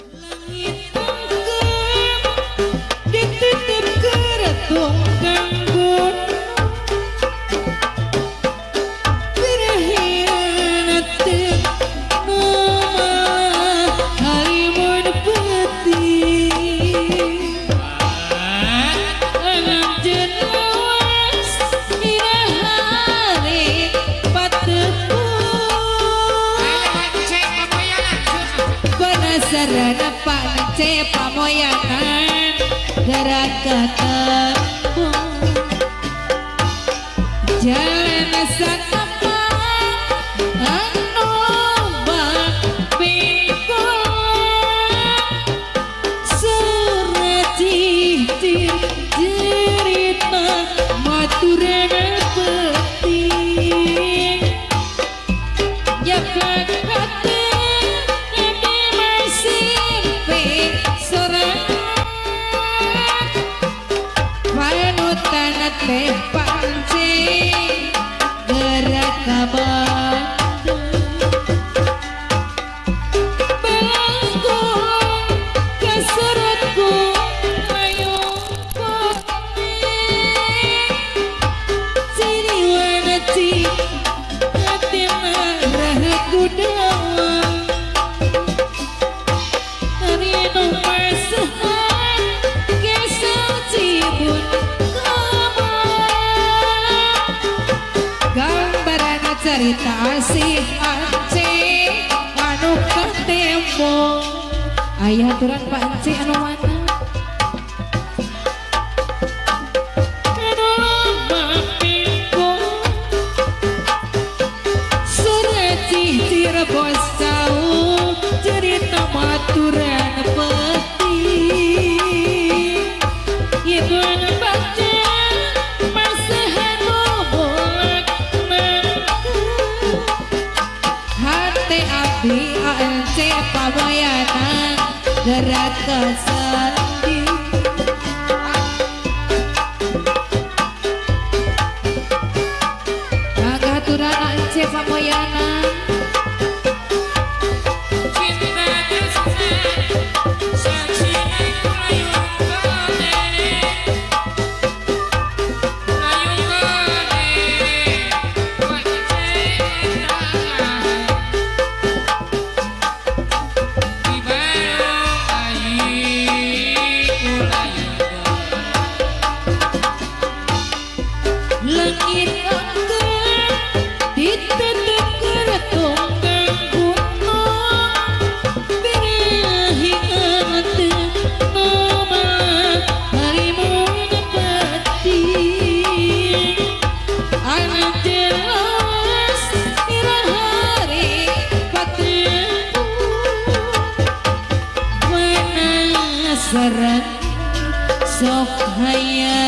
Love you. Sarana panece pamoyangan gerak ketemu jalan sanapa tan atempa cerita asih anci anu ketemu. Ayah turun panci anu mana ANC pamoyanan gerak kesendi Agaturan ANC pamoyanan surrender. So high.